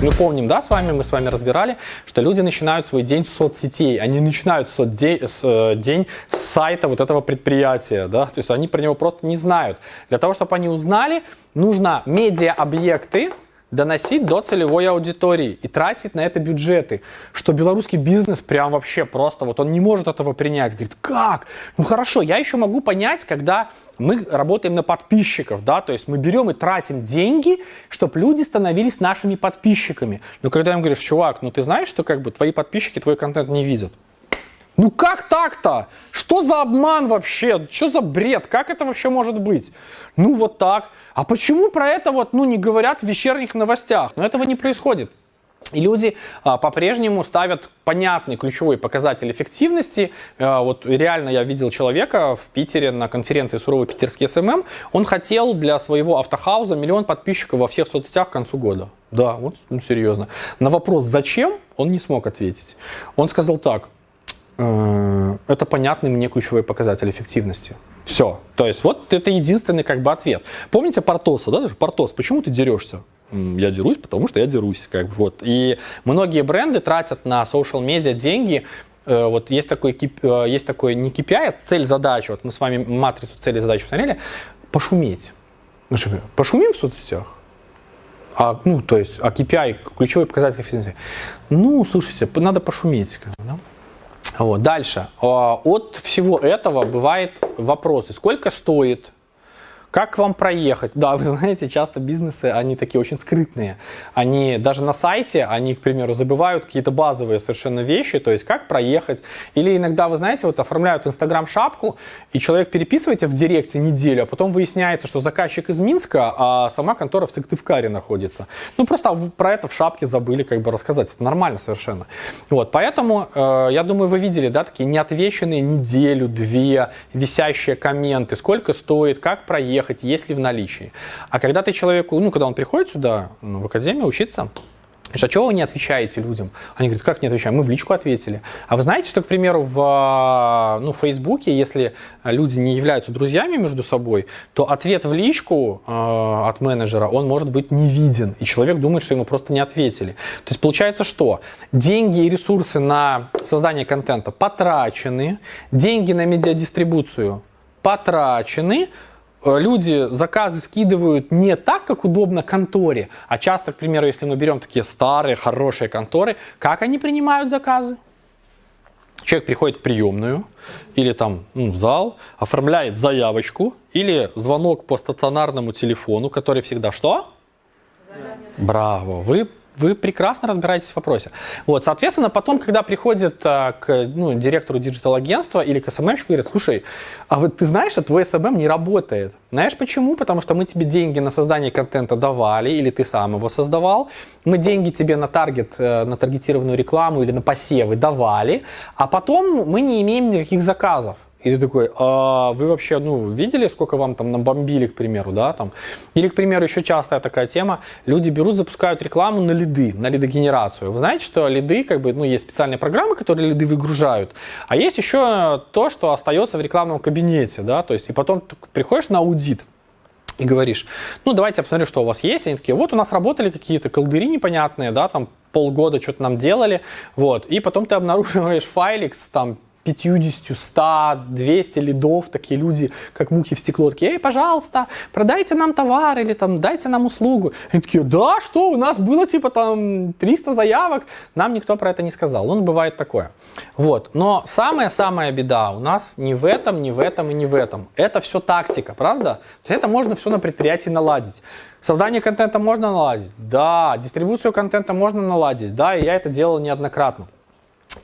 Мы помним, да, с вами, мы с вами разбирали, что люди начинают свой день с соцсетей, они начинают соцдень, э, день с сайта вот этого предприятия, да, то есть они про него просто не знают. Для того, чтобы они узнали, нужно медиа-объекты, доносить до целевой аудитории и тратить на это бюджеты, что белорусский бизнес прям вообще просто, вот он не может этого принять, говорит, как? Ну хорошо, я еще могу понять, когда мы работаем на подписчиков, да, то есть мы берем и тратим деньги, чтобы люди становились нашими подписчиками. Но когда им говоришь, чувак, ну ты знаешь, что как бы твои подписчики твой контент не видят? Ну как так-то? Что за обман вообще? Что за бред? Как это вообще может быть? Ну вот так. А почему про это вот, ну, не говорят в вечерних новостях? Но этого не происходит. И люди а, по-прежнему ставят понятный ключевой показатель эффективности. А, вот реально я видел человека в Питере на конференции «Суровый питерский SMM». Он хотел для своего автохауза миллион подписчиков во всех соцсетях к концу года. Да, вот ну, серьезно. На вопрос «Зачем?» он не смог ответить. Он сказал так, э, это понятный мне ключевой показатель эффективности. Все. То есть вот это единственный как бы ответ. Помните Портоса, да? Портос, почему ты дерешься? Я дерусь, потому что я дерусь. Как бы, вот. И многие бренды тратят на social медиа деньги э, вот есть такой, э, есть такой не KPI, а цель задачи. Вот мы с вами матрицу цели задачи посмотрели. Пошуметь. Ну, что, пошумим в соцсетях? А, ну, то есть, а KPI, ключевой показатель эффективности. Ну, слушайте, надо пошуметь. Да? Вот. Дальше. А, от всего этого бывает вопросы. Сколько стоит как вам проехать? Да, вы знаете, часто бизнесы, они такие очень скрытные. Они даже на сайте, они, к примеру, забывают какие-то базовые совершенно вещи, то есть как проехать. Или иногда, вы знаете, вот оформляют Инстаграм-шапку, и человек переписываете в директе неделю, а потом выясняется, что заказчик из Минска, а сама контора в Сыктывкаре находится. Ну, просто про это в шапке забыли как бы рассказать. Это нормально совершенно. Вот, поэтому, э, я думаю, вы видели, да, такие неотвеченные неделю, две, висящие комменты, сколько стоит, как проехать, ехать, есть ли в наличии. А когда ты человеку, ну, когда он приходит сюда, ну, в академию учиться, а что вы не отвечаете людям? Они говорят, как не отвечаем? Мы в личку ответили. А вы знаете, что, к примеру, в ну, Фейсбуке, если люди не являются друзьями между собой, то ответ в личку э, от менеджера, он может быть не виден. И человек думает, что ему просто не ответили. То есть получается что? Деньги и ресурсы на создание контента потрачены, деньги на медиадистрибуцию потрачены, люди заказы скидывают не так, как удобно конторе, а часто, к примеру, если мы берем такие старые, хорошие конторы, как они принимают заказы? Человек приходит в приемную или там ну, в зал, оформляет заявочку или звонок по стационарному телефону, который всегда что? Браво! Вы вы прекрасно разбираетесь в вопросе. Вот, соответственно, потом, когда приходит а, к ну, директору digital -агентства или к SMM -щику, говорят, слушай, а вот ты знаешь, что твой SMM не работает. Знаешь почему? Потому что мы тебе деньги на создание контента давали, или ты сам его создавал. Мы деньги тебе на таргет, э, на таргетированную рекламу или на посевы давали, а потом мы не имеем никаких заказов. И ты такой, а вы вообще, ну, видели, сколько вам там набомбили, к примеру, да, там? Или, к примеру, еще частая такая тема, люди берут, запускают рекламу на лиды, на лидогенерацию. Вы знаете, что лиды, как бы, ну, есть специальные программы, которые лиды выгружают, а есть еще то, что остается в рекламном кабинете, да, то есть, и потом приходишь на аудит, и говоришь, ну, давайте я посмотрю, что у вас есть. Они такие, вот у нас работали какие-то колдыри непонятные, да, там полгода что-то нам делали, вот. И потом ты обнаруживаешь файлик с там 50, 100, 200 лидов, такие люди, как мухи в стекло, такие, эй, пожалуйста, продайте нам товар или там дайте нам услугу. И такие, да, что, у нас было типа там 300 заявок, нам никто про это не сказал. Ну, бывает такое. Вот. Но самая-самая беда у нас не в этом, не в этом и не в этом. Это все тактика, правда? Это можно все на предприятии наладить. Создание контента можно наладить? Да. Дистрибуцию контента можно наладить? Да, и я это делал неоднократно.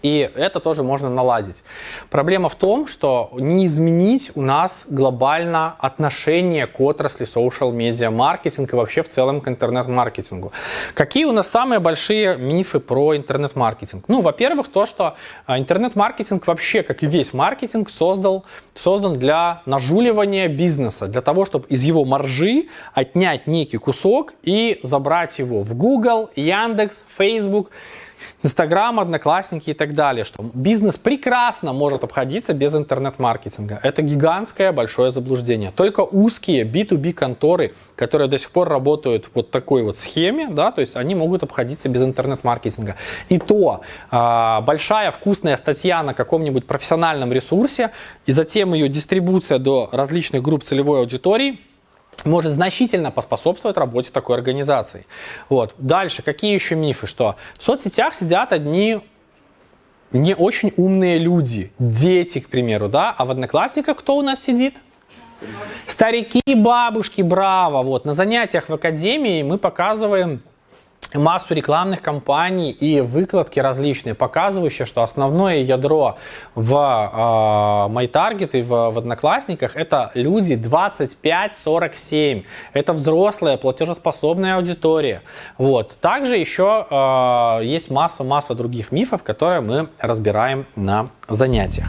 И это тоже можно наладить. Проблема в том, что не изменить у нас глобально отношение к отрасли social media маркетинг и вообще в целом к интернет-маркетингу. Какие у нас самые большие мифы про интернет-маркетинг? Ну, во-первых, то, что а, интернет-маркетинг вообще, как и весь маркетинг, создал, создан для нажуливания бизнеса, для того, чтобы из его маржи отнять некий кусок и забрать его в Google, Яндекс, Facebook Инстаграм, Одноклассники и так далее, что бизнес прекрасно может обходиться без интернет-маркетинга. Это гигантское большое заблуждение. Только узкие B2B конторы, которые до сих пор работают вот такой вот схеме, да, то есть они могут обходиться без интернет-маркетинга. И то э, большая вкусная статья на каком-нибудь профессиональном ресурсе и затем ее дистрибуция до различных групп целевой аудитории – может значительно поспособствовать работе такой организации. Вот. Дальше, какие еще мифы? Что в соцсетях сидят одни не очень умные люди, дети, к примеру, да, а в Одноклассниках кто у нас сидит? Старики, бабушки, браво. Вот. На занятиях в академии мы показываем массу рекламных кампаний и выкладки различные, показывающие, что основное ядро в э, MyTarget и в, в Одноклассниках это люди 25-47. Это взрослая, платежеспособная аудитория. Вот. Также еще э, есть масса-масса других мифов, которые мы разбираем на занятиях.